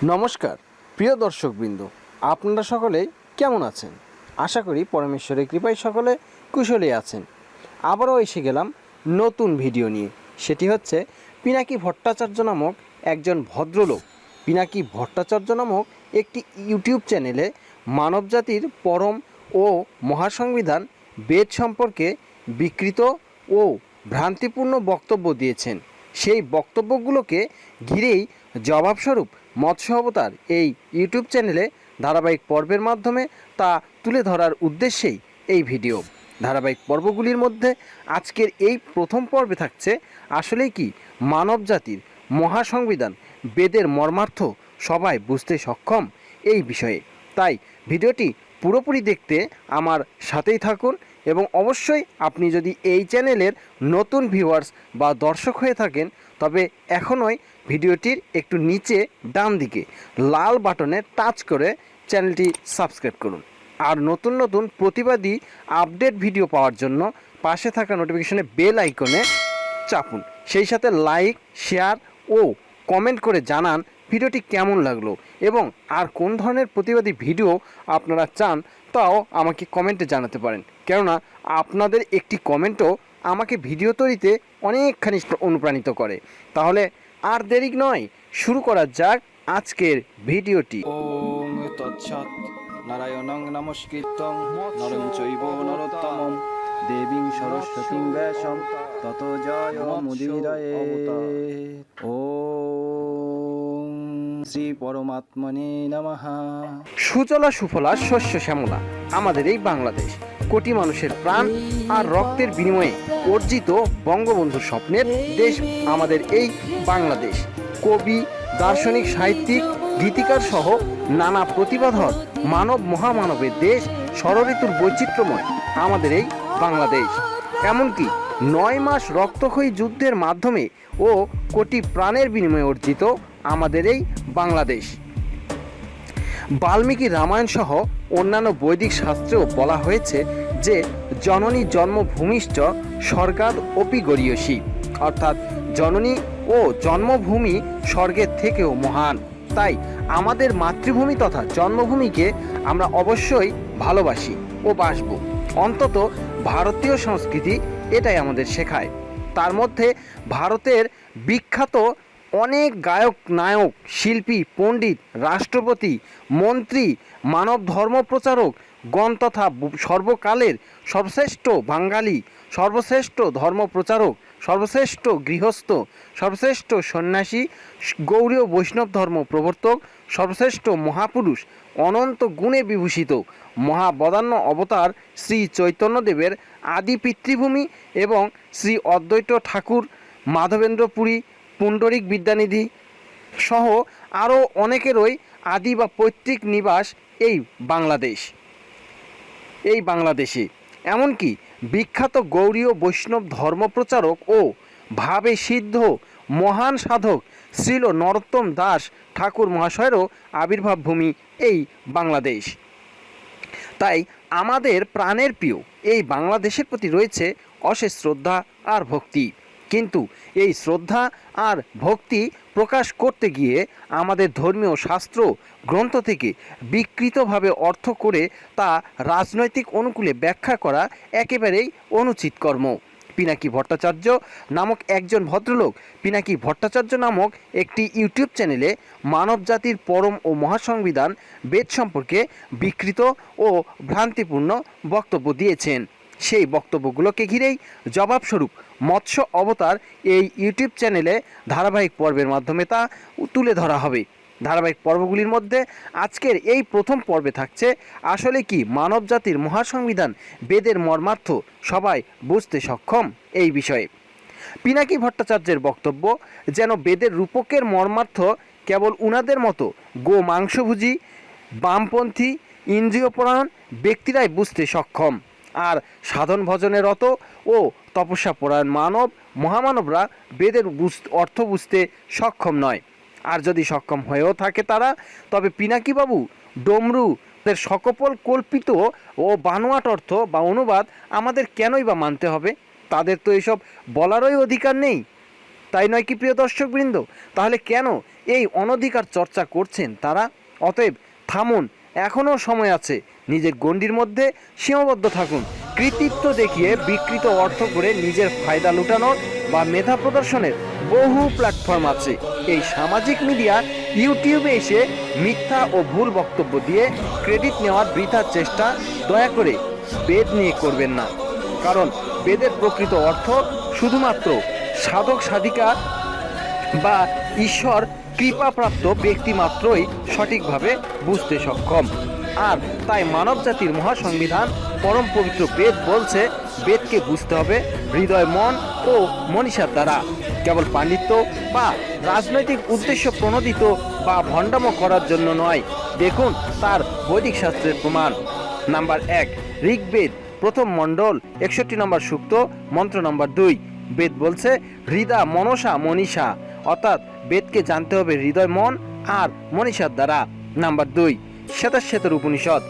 নমস্কার, প্রিয় দর্শকবৃন্দ, আপনারা সকলে কেমন আছেন? আশা করি পরমেশ্বরের কৃপায় সকলে কুশলে আছেন। আবারও এসে গেলাম নতুন ভিডিও নিয়ে। সেটি হচ্ছে পিনাকি ভট্টাচার্য নামক একজন ভদ্রলোক। পিনাকি ভট্টাচার্য নামক একটি ইউটিউব চ্যানেলে মানবজাতির পরম ও মহাসংবিধান বেদ সম্পর্কে বিকৃত ও ভ্রান্তিপূর্ণ বক্তব্য দিয়েছেন। সেই বক্তব্যগুলোকে ঘিরেই জবাবস্বরূপ মৎস্য অবতার এই ইউটিউব চ্যানেলে ধারাবাহিক পর্বের মাধ্যমে তা তুলে ধরার উদ্দেশ্যেই এই ভিডিও। ধারাবাহিক পর্বগুলির মধ্যে আজকের এই প্রথম পর্বে থাকছে আসলেই কি মানব জাতির মহাসংবিধান, বেদের মর্মার্থ সবাই বুঝতে সক্ষম এই বিষয়ে। তাই ভিডিওটি পুরোপুরি দেখতে আমার সাথেই থাকুন এবং অবশ্যই আপনি যদি এই চ্যানেলের নতুন ভিউয়ার্স বা দর্শক হয়ে থাকেন তবে এখনই ভিডিওটির একটু নিচে ডান দিকে লাল বাটনে টাচ করে চ্যানেলটি সাবস্ক্রাইব করুন। আর নতুন নতুন প্রতিবাদী আপডেট ভিডিও পাওয়ার জন্য পাশে থাকা নোটিফিকেশনে বেল আইকনে চাপুন। সেই সাথে লাইক, শেয়ার ও কমেন্ট করে জানান ভিডিওটি কেমন লাগল এবং আর কোন ধরনের প্রতিবাদী ভিডিও আপনারা চান তাও আমাকে কমেন্টে জানাতে পারেন। কেননা আপনাদের একটি কমেন্টও আমাকে ভিডিও তৈরিতে অনেকখানি অনুপ্রাণিত করে। তাহলে আর দেরি নয় শুরু করা যাক আজকের ভিডিওটি। নারায়ণং নমস্কৃত্যং নরং চৈব নরোত্তমং দেবীং সরস্বতীং ব্যাসম তত জয় মুদিরয়ে। ওং শ্রী পরমাত্মনে নমঃ। সুজলা সুফলা শস্য শ্যামলা, আমাদের এই বাংলাদেশ। কোটি মানুষের প্রাণ আর রক্তের বিনিময়ে অর্জিত বঙ্গবন্ধুর স্বপ্নের দেশ আমাদের এই বাংলাদেশ। কবি, দার্শনিক, সাহিত্যিক, গীতিকার সহ নানা প্রতিভাধর মানব মহামানবের দেশ ষড়ঋতুর বৈচিত্র্যময় আমাদের এই বাংলাদেশ। এমনকি নয় মাস রক্তক্ষয়ী যুদ্ধের মাধ্যমে ও কোটি প্রাণের বিনিময়ে অর্জিত আমাদের এই বাংলাদেশ। বাল্মীকি রামায়ণ সহ অন্যান্য বৈদিক শাস্ত্রেও বলা হয়েছে যে, জননী জন্মভূমিশ্চ স্বর্গাদ অপি গরীয়সী অর্থাৎ জননী ও জন্মভূমি স্বর্গের থেকেও মহান। তাই আমাদের মাতৃভূমি তথা জন্মভূমিকে আমরা অবশ্যই ভালোবাসি ও বাসব। অন্তত ভারতীয় সংস্কৃতি এটাই আমাদের শেখায়। তার মধ্যে ভারতের বিখ্যাত অনেক গায়ক, নায়ক, শিল্পী, পণ্ডিত, রাষ্ট্রপতি, মন্ত্রী, মানব ধর্ম প্রচারক গণ তথা সর্বকালের সর্বশ্রেষ্ঠ বাঙালি, সর্বশ্রেষ্ঠ ধর্ম প্রচারক, সর্বশ্রেষ্ঠ গৃহস্থ, সর্বশ্রেষ্ঠ সন্ন্যাসী, গৌরীয় বৈষ্ণব ধর্ম প্রবর্তক, সর্বশ্রেষ্ঠ মহাপুরুষ, অনন্ত গুণে বিভূষিত। মহাবদান্য অবতার শ্রী চৈতন্যদেবের আদি পিতৃভূমি এবং শ্রী অদ্বৈত ঠাকুর মাধবেন্দ্র পুরী পুণ্ডরিক বিদ্যানিধি সহ আরও অনেকেরই আদি বা পৈতৃক নিবাস এই বাংলাদেশ। এই বাংলাদেশে। এমনকি বিখ্যাত গৌরীয় বৈষ্ণব ধর্মপ্রচারক ও ভাবে সিদ্ধ মহান সাধক শ্রীল নরোত্তম দাস ঠাকুর মহাশয়েরও আবির্ভাব ভূমি এই বাংলাদেশ। তাই আমাদের প্রাণের প্রিয় এই বাংলাদেশের প্রতি রয়েছে অশেষ শ্রদ্ধা আর ভক্তি। কিন্তু এই শ্রদ্ধা আর ভক্তি প্রকাশ করতে গিয়ে আমাদের ধর্মীয় শাস্ত্র গ্রন্থ থেকে বিকৃতভাবে অর্থ করে তা রাজনৈতিক অনুকূলে ব্যাখ্যা করা একেবারেই অনুচিত কর্ম। পিনাকি ভট্টাচার্য নামক একজন ভদ্রলোক। পিনাকি ভট্টাচার্য নামক একটি ইউটিউব চ্যানেলে মানব জাতির পরম ও মহাসংবিধান বেদ সম্পর্কে বিকৃত ও ভ্রান্তিপূর্ণ বক্তব্য দিয়েছেন। সেই বক্তব্যগুলোকে ঘিরেই জবাবস্বরূপ মৎস্য অবতার এই ইউটিউব চ্যানেলে ধারাবাহিক পর্বের মাধ্যমে তা তুলে ধরা হবে। ধারাবাহিক পর্বগুলির মধ্যে আজকের এই প্রথম পর্বে থাকছে আসলে কি মানব জাতির মহাসংবিধান বেদের মর্মার্থ সবাই বুঝতে সক্ষম এই বিষয়ে। পিনাকি ভট্টাচার্যের বক্তব্য, যেন বেদের রূপকের মর্মার্থ কেবল উনাদের মতো গো মাংসভুজি, বামপন্থী ইন্দ্রিয়পরায়ণ ব্যক্তিরাই বুঝতে সক্ষম। আর সাধন রত ও তপস্যাপরায়ণ মানব, মহামানবরা বেদের অর্থ বুঝতে সক্ষম নয়। আর যদি সক্ষম হয়েও থাকে তারা, তবে পিনাকিবাবু ডমরু এর সকপল কল্পিত ও বানোয়াট অর্থ বা অনুবাদ আমাদের কেনই বা মানতে হবে? তাদের তো এসব বলারই অধিকার নেই। তাই নয় কি প্রিয় দর্শকবৃন্দ? তাহলে কেন এই অনধিকার চর্চা করছেন তারা? অতএব থামুন এখনও সময় আছে। নিজের গণ্ডির মধ্যে সীমাবদ্ধ থাকুন। কৃতিত্ব দেখিয়ে বিকৃত অর্থ করে নিজের ফায়দা লুটানোর বা মেধা প্রদর্শনের বহু প্ল্যাটফর্ম আছে। এই সামাজিক মিডিয়া ইউটিউবে এসে মিথ্যা ও ভুল বক্তব্য দিয়ে ক্রেডিট নেওয়ার বৃথার চেষ্টা, দয়া করে বেদ নিয়ে করবেন না। কারণ বেদের প্রকৃত অর্থ শুধুমাত্র সাধক সাধিকা বা ঈশ্বর কৃপাপ্রাপ্ত ব্যক্তি মাত্রই সঠিকভাবে বুঝতে সক্ষম। আর তাই মানব জাতির মহাসংবিধান, পরম পবিত্র বেদ বলছে, বেদকে বুঝতে হবে হৃদয়, মন ও মনীষার দ্বারা। কেবল পাণ্ডিত্য বা রাজনৈতিক উদ্দেশ্য প্রণোদিত বা ভণ্ডামো করার জন্য নয়। দেখুন তার বৈদিক শাস্ত্রের প্রমাণ। নাম্বার এক, ঋগ্বেদ, প্রথম মণ্ডল, একষট্টি নম্বর সূক্ত, মন্ত্র নম্বর দুই। বেদ বলছে, হৃদা মনসা মনীষা। অর্থাৎ বেদকে জানতে হবে হৃদয় মন আর মনীষার দ্বারা। নাম্বার দুই, শ্বেতাশ্বেতর উপনিষদ।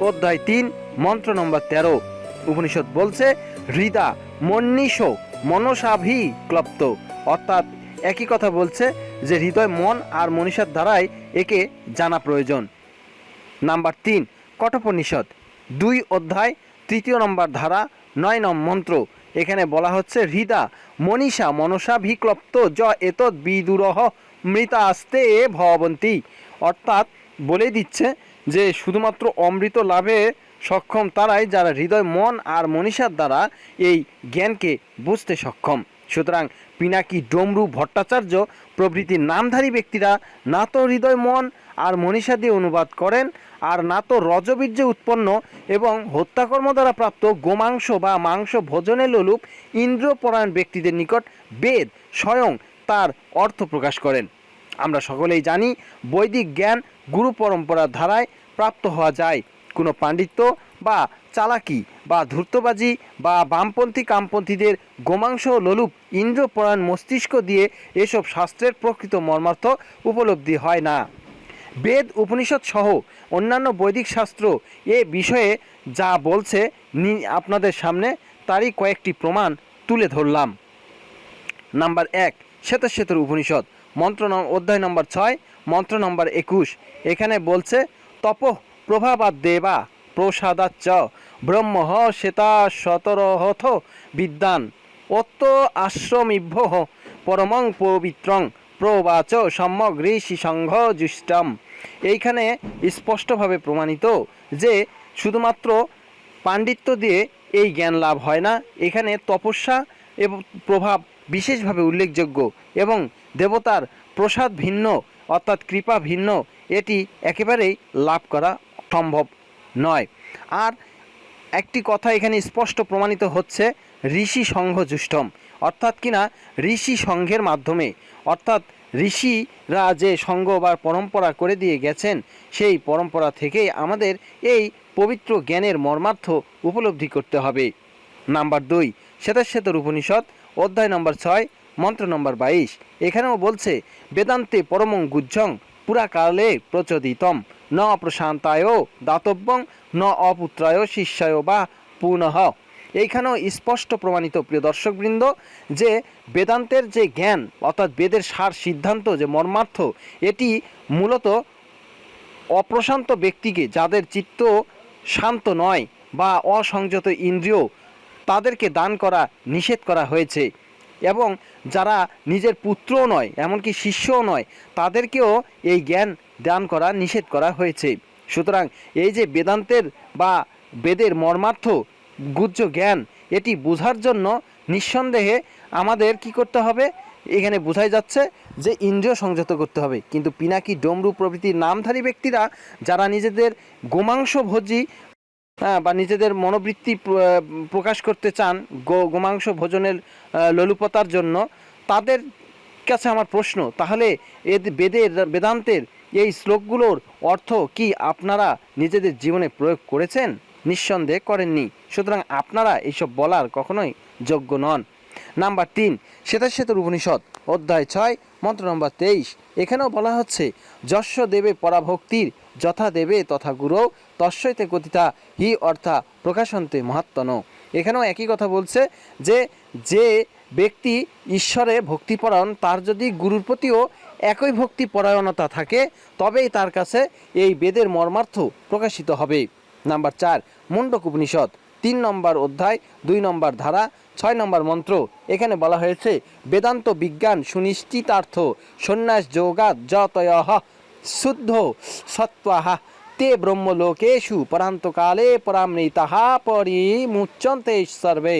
অধ্যায় তিন, মন্ত্র নম্বর তেরো। উপনিষদ বলছে, হৃদা মনীষ মনসাভি ক্লপ্ত। অর্থাৎ একই কথা বলছে যে হৃদয় মন আর মনীষার দ্বারাই একে জানা প্রয়োজন। নাম্বার তিন, কঠোপনিষদ। দুই অধ্যায়, তৃতীয় নম্বর ধারা, নয় নম মন্ত্র। এখানে বলা হচ্ছে, হৃদা মনীষা মনসা ভিক্লপ্ত য এতৎ বিদুরহ মৃতা আস্তে এ ভবন্তী। অর্থাৎ বলে দিচ্ছে যে শুধুমাত্র অমৃত লাভে সক্ষম তারাই যারা হৃদয়, মন আর মনীষার দ্বারা এই জ্ঞানকে বুঝতে সক্ষম। সুতরাং পিনাকি, ডমরু, ভট্টাচার্য প্রভৃতি নামধারী ব্যক্তিরা না তো হৃদয়, মন আর মনীষা দিয়ে অনুবাদ করেন আর না তো রজবীর্য উৎপন্ন এবং হত্যাকর্ম দ্বারা প্রাপ্ত গোমাংস বা মাংস ভোজনে লোলুপ ইন্দ্রপরায়ণ ব্যক্তিদের নিকট বেদ স্বয়ং তার অর্থ প্রকাশ করেন। আমরা সকলেই জানি বৈদিক জ্ঞান গুরু পরম্পরার ধারায় প্রাপ্ত হওয়া যায়। কোনো পাণ্ডিত্য বা চালাকি বা ধূর্তবাজি বা বামপন্থী কামপন্থীদের গোমাংস লোলুপ ইন্দ্রপরায়ণ মস্তিষ্ক দিয়ে এসব শাস্ত্রের প্রকৃত মর্মার্থ উপলব্ধি হয় না। বেদ উপনিষদ সহ অন্যান্য বৈদিক শাস্ত্র এ বিষয়ে যা বলছে আপনাদের সামনে তারই কয়েকটি প্রমাণ তুলে ধরলাম। নাম্বার এক, শ্বেতশ্বেতর উপনিষদ মন্ত্র অধ্যায় নম্বর ছয়, মন্ত্র নম্বর একুশ। এখানে বলছে, তপ প্রভাবাদ দেবা প্রসাদাচ্চ ব্রহ্ম শ্বেতা শতরহথ বিদ্যান। অত্ত আশ্রমিভ্য পরমং পবিত্রং প্রবাচ সম্যক ঋষি সংঘ জুষ্টম এইখানে স্পষ্টভাবে প্রমাণিত যে শুধুমাত্র পাণ্ডিত্য দিয়ে এই জ্ঞান লাভ হয় না, এখানে তপস্যা এবং প্রভাব বিশেষভাবে উল্লেখযোগ্য এবং দেবতার প্রসাদ ভিন্ন অর্থাৎ কৃপা ভিন্ন, এটি একেবারেই লাভ করা সম্ভব নয়। আর একটি কথা এখানে স্পষ্ট প্রমাণিত হচ্ছে, ঋষি সংঘ জুষ্টম অর্থাৎ কিনা ঋষি সংঘের মাধ্যমে। অর্থাৎ ঋষিরা যে সংঘ বা পরম্পরা করে দিয়ে গেছেন, সেই পরম্পরা থেকেই আমাদের এই পবিত্র জ্ঞানের মর্মার্থ উপলব্ধি করতে হবে। নাম্বার দুই শ্বেতাশ্বেতর উপনিষদ অধ্যায় নম্বর ছয়, মন্ত্র নম্বর বাইশ। এখানেও বলছে, বেদান্তে পরমং গুজ্জং, পুরাকালে প্রচোদিতম। ন প্রশান্তায় দাতব্যং, ন অপুত্রায় শিষ্যায় বা পুনঃ। এইখানেও স্পষ্ট প্রমাণিত, প্রিয় দর্শকবৃন্দ, যে বেদান্তের যে জ্ঞান, অর্থাৎ বেদের সার সিদ্ধান্ত, যে মর্মার্থ, এটি মূলত অপ্রশান্ত ব্যক্তিকে, যাদের চিত্ত শান্ত নয় বা অসংযত ইন্দ্রিয়, তাদেরকে দান করা, নিষেধ করা হয়েছে। এবং যারা নিজের পুত্রও নয়, এমনকি শিষ্যও নয়, তাদেরকেও এই জ্ঞান দান করা, নিষেধ করা হয়েছে। সুতরাং এই যে বেদান্তের বা বেদের মর্মার্থ গুজ্জ জ্ঞান, এটি বোঝার জন্য নিঃসন্দেহে আমাদের কি করতে হবে? এখানে বোঝাই যাচ্ছে যে ইন্দ্রিয় সংযত করতে হবে। কিন্তু পিনাকি, ডমরু প্রভৃতির নামধারী ব্যক্তিরা, যারা নিজেদের গোমাংস ভোজী বা নিজেদের মনোবৃত্তি প্রকাশ করতে চান, গো, গোমাংস ভোজনের লোলুপতার জন্য, তাদের কাছে আমার প্রশ্ন, তাহলে এদ, বেদের, বেদান্তের এই শ্লোকগুলোর অর্থ কি আপনারা নিজেদের জীবনে প্রয়োগ করেছেন? নিঃসন্দেহে করেননি। সুতরাং আপনারা এইসব বলার কখনোই যোগ্য নন। নাম্বার তিন, শ্বেতাশ্বেতর উপনিষদ, অধ্যায় ছয়, মন্ত্র নম্বর তেইশ। এখানেও বলা হচ্ছে যশ দেবে পরাভক্তির, যথা দেবে তথা গুরু তস্যইতে কথিতা হি অর্থা প্রকাশন্তে মহাত্মন। এখানেও একই কথা বলছে যে যে ব্যক্তি ঈশ্বরে ভক্তিপরায়ণ তার যদি গুরুর প্রতিও একই ভক্তি পরায়ণতা থাকে, তবেই তার কাছে এই বেদের মর্মার্থ প্রকাশিত হবে। নাম্বার চার মুন্ডক উপনিষদ, তিন নম্বর অধ্যায়, দুই নম্বর ধারা, ছয় নম্বর মন্ত্র। এখানে বলা হয়েছে, বেদান্ত বিজ্ঞান সুনিশ্চিতার্থ, সন্ন্যাস যোগাত যতয় শুদ্ধ সত্ত্বাহা তে ব্রহ্মলোকেশু পরান্তকালে পরামৃতাহা পরিমুচ্যন্তে সর্বে।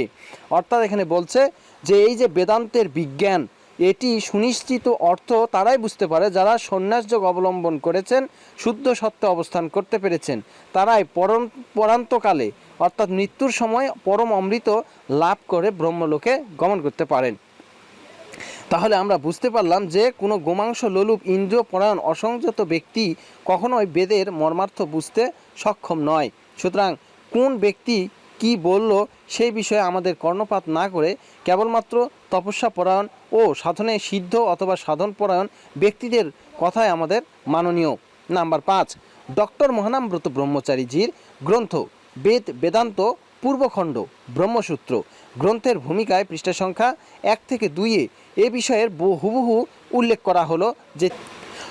অর্থাৎ এখানে বলছে যে, এই যে বেদান্তের বিজ্ঞান এটি সুনিশ্চিত অর্থ তারাই বুঝতে পারে যারা সন্ন্যাসযোগ অবলম্বন করেছেন, শুদ্ধ সত্ত্বে অবস্থান করতে পেরেছেন। তারাই পরম পরান্তকালে, অর্থাৎ মৃত্যুর সময় পরম অমৃত লাভ করে ব্রহ্মলোকে গমন করতে পারেন। তাহলে আমরা বুঝতে পারলাম যে কোনো গোমাংস লোলুপ ইন্দ্রিয় পরায়ণ অসংযত ব্যক্তি কখনোই বেদের মর্মার্থ বুঝতে সক্ষম নয়। সুতরাং কোন ব্যক্তি কি বলল সেই বিষয়ে আমাদের কর্ণপাত না করে কেবলমাত্র তপস্যা পরায়ণ ও সাধনে সিদ্ধ অথবা সাধন পরায়ণ ব্যক্তিদের কথাই আমাদের মাননীয়। নাম্বার পাঁচ, ডক্টর মহানামব্রত ব্রহ্মচারীজির গ্রন্থ বেদ বেদান্ত পূর্বখণ্ড ব্রহ্মসূত্র। গ্রন্থের ভূমিকায় পৃষ্ঠা সংখ্যা এক থেকে দুইয়ে এ বিষয়ের বহু- হুবহু উল্লেখ করা হলো যে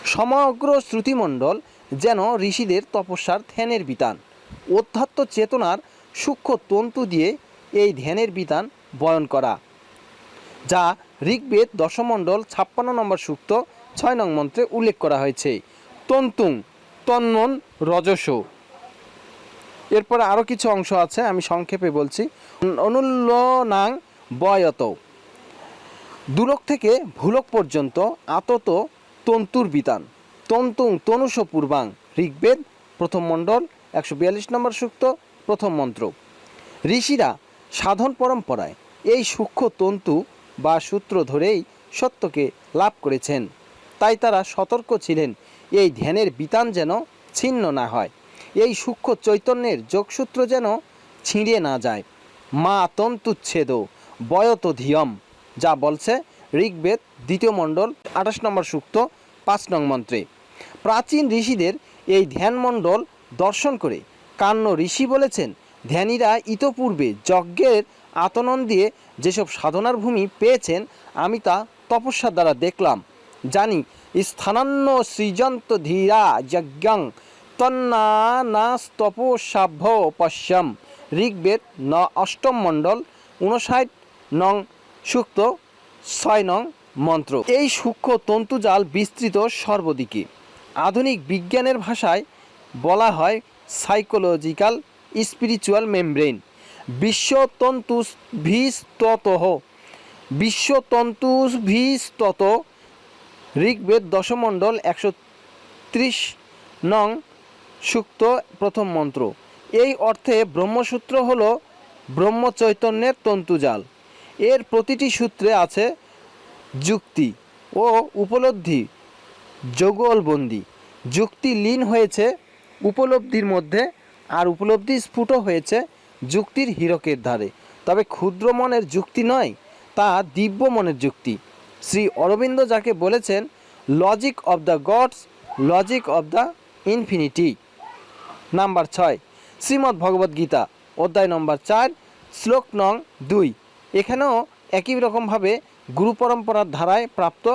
সমগ্র শ্রুতিমণ্ডল যেন ঋষিদের তপস্যার ধ্যানের বিতান। অধ্যাত্ম চেতনার সূক্ষ্ম তন্তু দিয়ে এই ধ্যানের বিধান বয়ন করা, যা ঋগ্বেদ দশমণ্ডল ছাপ্পান্ন নম্বর সূক্ত ছয় নং মন্ত্রে উল্লেখ করা হয়েছে। তন্তুং তন্মন রজস। এরপরে আরও কিছু অংশ আছে, আমি সংক্ষেপে বলছি। অনুল্লনাং বয়ত দুলক থেকে ভুলক পর্যন্ত আতত তন্তুর বিতান তন্তুং তনুষ পূর্বাং, ঋগ্বেদ প্রথম মণ্ডল একশো বিয়াল্লিশ নম্বর সূক্ত প্রথম মন্ত্র। ঋষিরা সাধন পরম্পরায় এই সূক্ষ্ম তন্তু বা সূত্র ধরেই সত্যকে লাভ করেছেন। তাই তারা সতর্ক ছিলেন, এই ধ্যানের বিতান যেন ছিন্ন না হয়। এই সূক্ষ্ম চৈতন্যের যোগসূত্র যেন ছিঁড়ে না যায়। মা তন্তুচ্ছেদ, বয়ত ধিয়ম, যা বলছে ঋগ্বেদ দ্বিতীয় মণ্ডল, আঠাশ নম্বর সূক্ত, পাঁচ নং মন্ত্রে। প্রাচীন ঋষিদের এই ধ্যানমণ্ডল দর্শন করে কান্ন ঋষি বলেছেন, ধ্যানীরা ইতপূর্বে যজ্ঞের আতনন দিয়ে যেসব সাধনার ভূমি পেয়েছেন, আমি তা তপস্যার দ্বারা দেখলাম। জানি, স্থানান্ন সৃজন্ত ধীরা যজ্ঞাং তন্নাস্তপসাভ্য পশ্যম। ঋগ্বেদ ন অষ্টম মণ্ডল উনষাট নং সূক্ত, ছয় নং মন্ত্র। এই সূক্ষ্ম তন্তুজাল বিস্তৃত সর্বদিকে। আধুনিক বিজ্ঞানের ভাষায় বলা হয় সাইকোলজিক্যাল স্পিরিচুয়াল মেমব্রেন বিশ্বতন্তু ভিস্তত বিশ্বতন্তু ভিস্তত ঋগ্বেদ দশমণ্ডল একশো ত্রিশ নং সুক্ত প্রথম মন্ত্র। এই অর্থে ব্রহ্মসূত্র হল ব্রহ্মচৈতন্যের তন্তুজাল। এর প্রতিটি সূত্রে আছে যুক্তি ও উপলব্ধি, যোগলবন্দি। যুক্তি লীন হয়েছে উপলব্ধির মধ্যে আর উপলব্ধি স্ফুট হয়েছে যুক্তির হীরকের ধারে। তবে ক্ষুদ্র মনের যুক্তি নয়, তা দিব্য মনের যুক্তি। শ্রী অরবিন্দ যাকে বলেছেন logic of the gods logic of the infinity number ছয়, শ্রীমদ্ ভগবদ্ গীতা, অধ্যায় নম্বর চার, শ্লোক নং দুই। এখানেও একই রকমভাবে গুরু পরম্পরার ধারায় প্রাপ্ত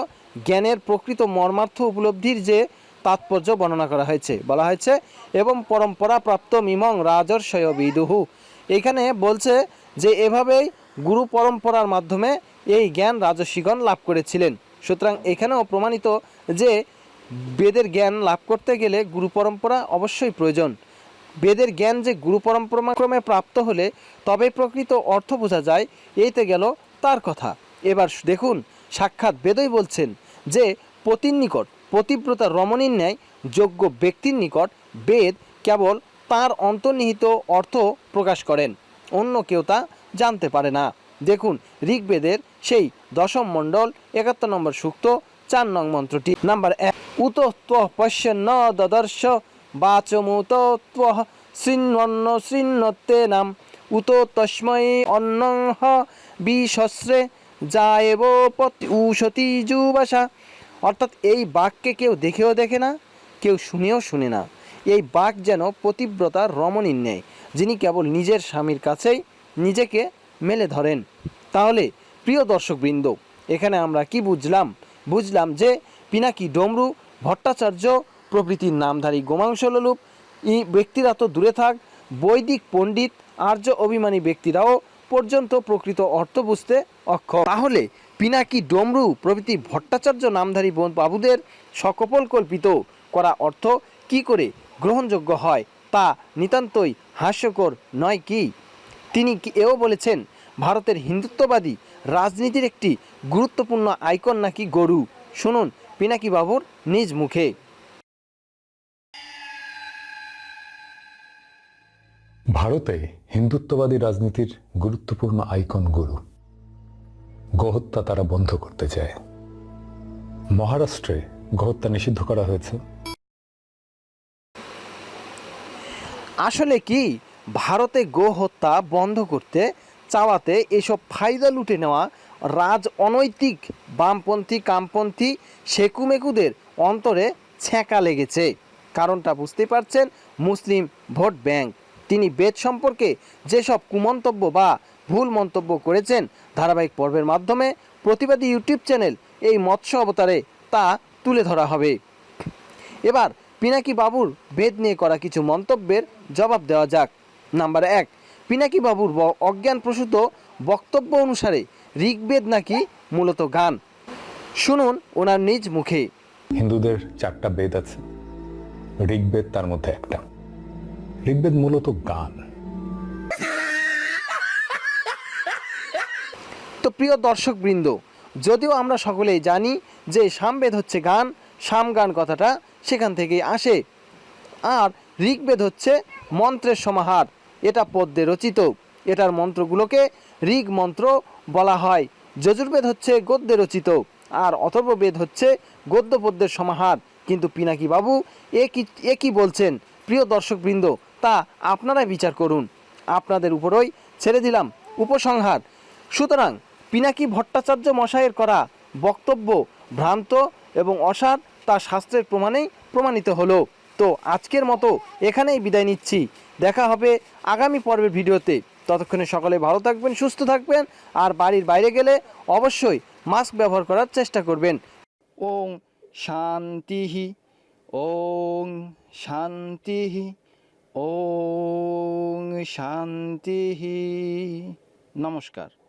জ্ঞানের প্রকৃত মর্মার্থ উপলব্ধির যে তাৎপর্য বর্ণনা করা হয়েছে। বলা হয়েছে, এবং পরম্পরা প্রাপ্ত মিমং রাজর্ষয় বিদুহু। এখানে বলছে যে, এভাবেই গুরু পরম্পরার মাধ্যমে এই জ্ঞান রাজস্বীগণ লাভ করেছিলেন। সুতরাং এখানেও প্রমাণিত যে, বেদের জ্ঞান লাভ করতে গেলে গুরু পরম্পরা অবশ্যই প্রয়োজন। বেদের জ্ঞান যে গুরু পরম্পরা ক্রমে প্রাপ্ত হলে তবে প্রকৃত অর্থ বোঝা যায়, এইতে গেল তার কথা। এবার দেখুন, সাক্ষাৎ বেদই বলছেন যে, পতির নিকট পতিব্রতা রমণীর ন্যায় যোগ্য ব্যক্তির নিকট বেদ কেবল তার অন্তর্নিহিত অর্থ প্রকাশ করেন, অন্য কেউ তা জানতে পারে না। দেখুন, ঋগ্বেদের সেই দশম মণ্ডল, একাত্তর নম্বর সূক্ত, চার নং মন্ত্রটি। নাম্বার এক, উত পশ্য ন দদর্শ, বাচমুত শৃণ্বন্ন শৃণ্বতে নাম। উত তস্মৈ অন্নং হ বিশস্রে যায়েব পতি উষতি যুবাসা। অর্থাৎ এই বাঘকে কেউ দেখেও দেখে না, কেউ শুনেও শুনে না। এই বাঘ যেন পতিব্রতার রমণীর ন্যায়, যিনি কেবল নিজের স্বামীর কাছেই নিজেকে মেলে ধরেন। তাহলে, প্রিয় দর্শকবৃন্দ, এখানে আমরা কি বুঝলাম? বুঝলাম যে পিনাকি ডমরু, ভট্টাচার্য, প্রভৃতির নামধারী গোমাংসলোলুপ, ই ব্যক্তিরা তো দূরে থাক, বৈদিক পণ্ডিত, আর্য অভিমানী ব্যক্তিরাও পর্যন্ত প্রকৃত অর্থ বুঝতে অক্ষম। তাহলে পিনাকি ডমরু প্রভৃতি ভট্টাচার্য নামধারী বোন বাবুদের সকপল কল্পিত করা অর্থ কি করে গ্রহণযোগ্য হয় তা নিতান্তই হাস্যকর নয় কি? তিনি এও বলেছেন, ভারতের হিন্দুত্ববাদী রাজনীতির একটি গুরুত্বপূর্ণ আইকন নাকি গরু? শুনুন পিনাকি বাবুর নিজ মুখে। ভারতে হিন্দুত্ববাদী রাজনীতির গুরুত্বপূর্ণ আইকন গুরু। গোহত্যা তারা বন্ধ করতে চায়। মহারাষ্ট্রে গোহত্যা নিষিদ্ধ করা হয়েছে। আসলে কি? ভারতে গো হত্যা বন্ধ করতে, চাওয়াতে এসব ফায়দা লুটে নেওয়া রাজ অনৈতিক বামপন্থী, কামপন্থী, সেকুমেকুদের অন্তরে ছ্যাঁকা লেগেছে। কারণটা বুঝতে পারছেন মুসলিম ভোট ব্যাংক। তিনি বেদ সম্পর্কে যেসব কুমন্তব্য বা ভুল মন্তব্য করেছেন ধারাবাহিক পর্বের মাধ্যমে প্রতিবাদী ইউটিউব চ্যানেল এই মৎস্য অবতারে তা তুলে ধরা হবে। এবার পিনাকি বাবুর বেদ নিয়ে করা কিছু মন্তব্যের জবাব দেওয়া যাক। নাম্বার এক, পিনাকি বাবুর ব- অজ্ঞানপ্রসূত বক্তব্য অনুসারে ঋগ্বেদ নাকি মূলত গান? শুনুন ওনার নিজ মুখে। হিন্দুদের চারটা বেদ আছে। ঋগ্বেদ তার মধ্যে একটা। ঋগ্বেদ মূলত গান। প্রিয় দর্শকবৃন্দ, যদিও আমরা সকলেই জানি যে সামবেদ হচ্ছে গান সাম গান কথাটা সেখান থেকেই আসে। আর ঋগ্বেদ হচ্ছে মন্ত্রের সমাহার, এটা পদ্যে রচিত। এটার মন্ত্রগুলোকে ঋগ মন্ত্র বলা হয়। যজুর্বেদ হচ্ছে গদ্যে রচিত, আর অথর্ববেদ হচ্ছে গদ্য পদ্যের সমাহার। কিন্তু পিনাকি বাবু এ কি এ বলছেন, প্রিয় দর্শকবৃন্দ, তা আপনারাই বিচার করুন। আপনাদের উপরই ছেড়ে দিলাম উপসংহার। সুতরাং পিনাকি ভট্টাচার্য মশাইয়ের করা বক্তব্য ভ্রান্ত এবং অসার, তা শাস্ত্রের প্রমাণেই প্রমাণিত হলো। তো আজকের মতো এখানেই বিদায় নিচ্ছি। দেখা হবে আগামী পর্বের ভিডিওতে। ততক্ষণে সকলে ভালো থাকবেন, সুস্থ থাকবেন, আর বাড়ির বাইরে গেলে অবশ্যই মাস্ক ব্যবহার করার চেষ্টা করবেন। ওং শান্তি ওং শান্তি ওং শান্তি। নমস্কার।